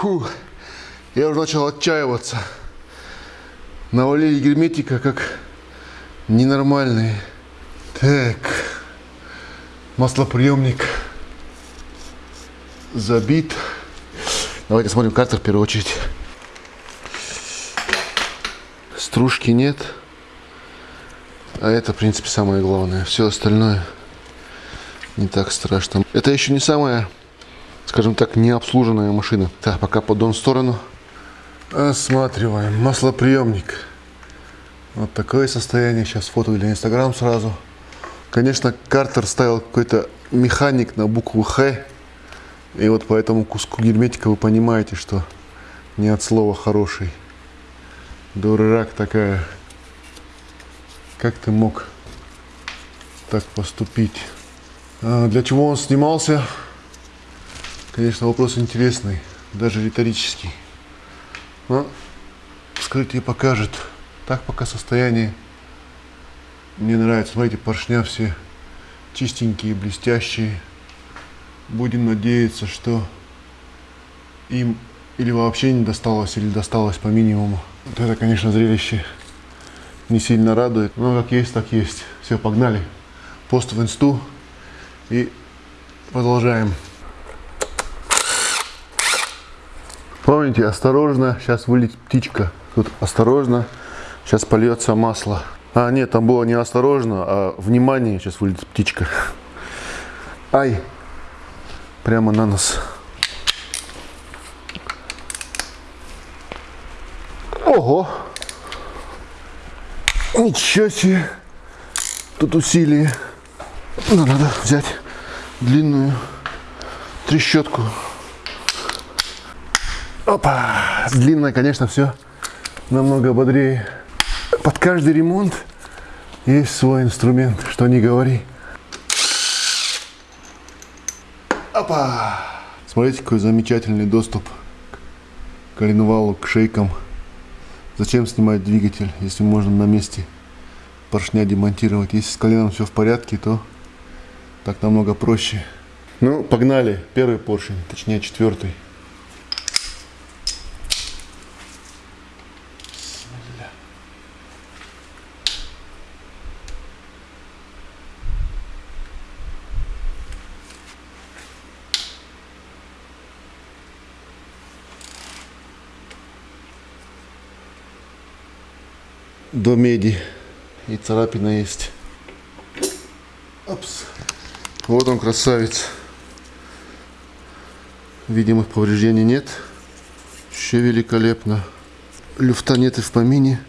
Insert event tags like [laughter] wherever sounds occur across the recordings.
Фу, я уже начал отчаиваться. Навалили герметика как ненормальные. Так, маслоприемник забит. Давайте смотрим картер в первую очередь. Стружки нет. А это, в принципе, самое главное. Все остальное не так страшно. Это еще не самая, скажем так, необслуженная машина. Так, пока поддон в сторону. Осматриваем. Маслоприемник. Вот такое состояние. Сейчас фото для Инстаграм сразу. Конечно, Картер ставил какой-то механик на букву Х. И вот по этому куску герметика вы понимаете, что не от слова хороший. Дурак такая. Как ты мог так поступить? А для чего он снимался? Конечно, вопрос интересный, даже риторический. Но вскрытие покажет. Так пока состояние мне нравится. Смотрите, поршня все чистенькие, блестящие. Будем надеяться, что им или вообще не досталось, или досталось по минимуму. Вот это, конечно, зрелище не сильно радует. Но как есть, так есть. Все, погнали. Пост в инсту и продолжаем. Помните, осторожно, сейчас вылетит птичка. Тут осторожно, сейчас польется масло. А, нет, там было не осторожно, а внимание, сейчас вылетит птичка. Ай, прямо на нос. Ого! Ничего себе! Тут усилие. Ну, надо взять длинную трещотку. Опа! Длинная, конечно, все намного бодрее. Под каждый ремонт есть свой инструмент, что не говори. Опа! Смотрите, какой замечательный доступ к коленвалу, к шейкам. Зачем снимать двигатель, если можно на месте поршня демонтировать? Если с коленом все в порядке, то так намного проще. Ну, погнали. Первый поршень, точнее четвертый. До меди. И царапина есть. Опс. Вот он, красавец. Видимых повреждений нет. Еще великолепно. Люфта нет и в помине.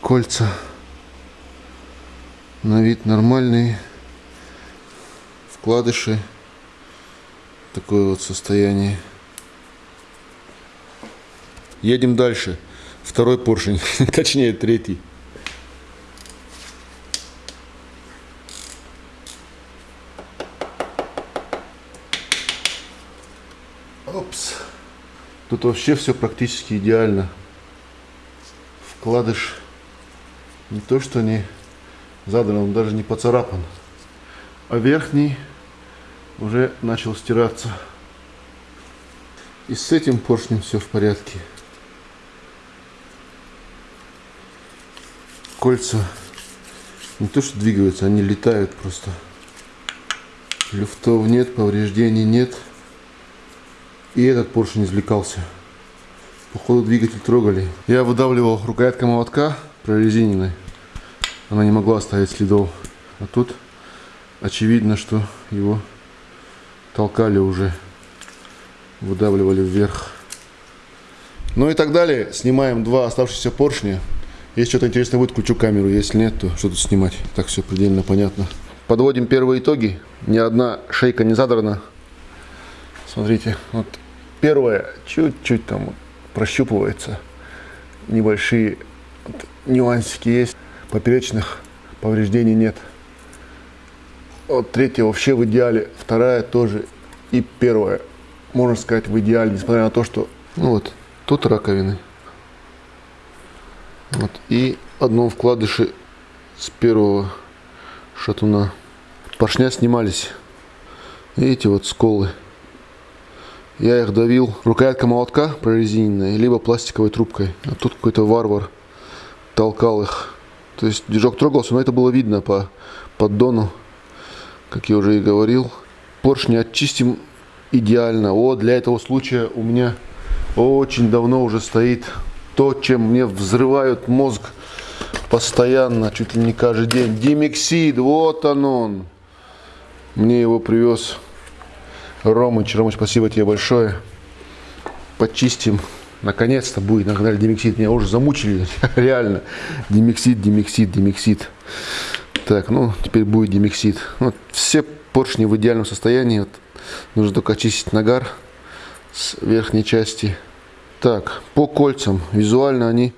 Кольца на вид нормальные. Вкладыши. Такое вот состояние. Едем дальше. Второй поршень, [laughs] точнее третий. Опс. Тут вообще все практически идеально. Вкладыш не то что не задан, он даже не поцарапан. А верхний уже начал стираться. И с этим поршнем все в порядке. Кольца не то что двигаются, они летают просто. Люфтов нет, повреждений нет. И этот поршень извлекался. Походу двигатель трогали. Я выдавливал рукояткой молотка прорезиненной. Она не могла оставить следов. А тут очевидно, что его толкали уже. Выдавливали вверх. Ну и так далее. Снимаем два оставшихся поршня. Если что-то интересное будет, включу камеру. Если нет, то что тут снимать. Так все предельно понятно. Подводим первые итоги. Ни одна шейка не задрана. Смотрите, вот первое чуть-чуть там прощупывается. Небольшие нюансики есть. Поперечных повреждений нет. Вот третья вообще в идеале. Вторая тоже. И первая, можно сказать, в идеале. Несмотря на то, что... Ну вот, тут раковины. Вот. И одном вкладыше с первого шатуна поршня снимались. Видите, вот сколы. Я их давил рукоятка молотка прорезиненная, либо пластиковой трубкой. А тут какой-то варвар толкал их. То есть движок трогался, но это было видно по поддону, как я уже и говорил. Поршни очистим идеально. Вот для этого случая у меня очень давно уже стоит то, чем мне взрывают мозг постоянно, чуть ли не каждый день. Димексид, вот он он. Мне его привез Ромыч. Ромыч, спасибо тебе большое. Почистим. Наконец-то будет на канале Демиксид. Меня уже замучили. [laughs] Реально. Демиксид, Демиксид, Демиксид. Так, ну, теперь будет Демиксид. Вот, все поршни в идеальном состоянии. Вот, нужно только очистить нагар с верхней части. Так, по кольцам. Визуально они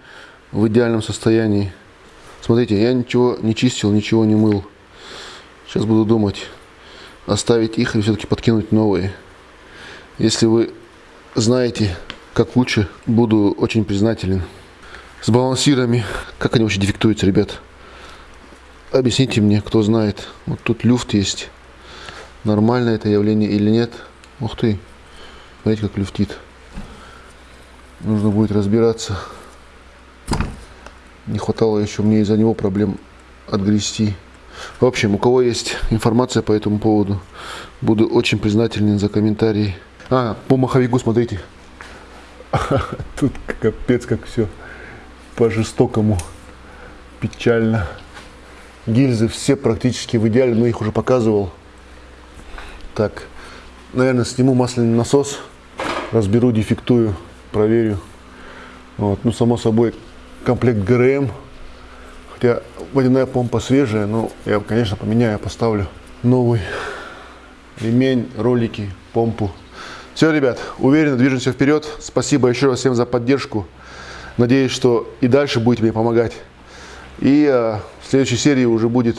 в идеальном состоянии. Смотрите, я ничего не чистил, ничего не мыл. Сейчас буду думать, оставить их или все-таки подкинуть новые. Если вы знаете, как лучше, буду очень признателен. С балансирами, как они вообще дефектуются, ребят? Объясните мне, кто знает. Вот тут люфт есть. Нормально это явление или нет? Ух ты, смотрите, как люфтит. Нужно будет разбираться. Не хватало еще мне из-за него проблем отгрести. В общем, у кого есть информация по этому поводу, буду очень признателен за комментарии. А, по маховику смотрите. [laughs] Тут капец как все по-жестокому. Печально. Гильзы все практически в идеале, но их уже показывал. Так, наверное, сниму масляный насос, разберу, дефектую, проверю. Вот. Ну, само собой, комплект ГРМ. Хотя водяная помпа свежая, но я, конечно, поменяю, поставлю новый ремень, ролики, помпу. Все, ребят, уверенно движемся вперед. Спасибо еще раз всем за поддержку. Надеюсь, что и дальше будете мне помогать. И э, в следующей серии уже будет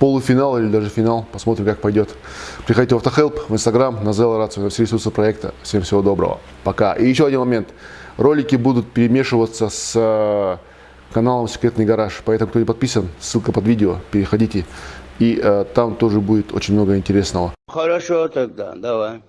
полуфинал или даже финал. Посмотрим, как пойдет. Приходите в Автохелп, в Инстаграм, на Zella Рацию, на все ресурсы проекта. Всем всего доброго. Пока. И еще один момент. Ролики будут перемешиваться с э, каналом Секретный Гараж. Поэтому, кто не подписан, ссылка под видео. Переходите. И э, там тоже будет очень много интересного. Хорошо тогда, давай.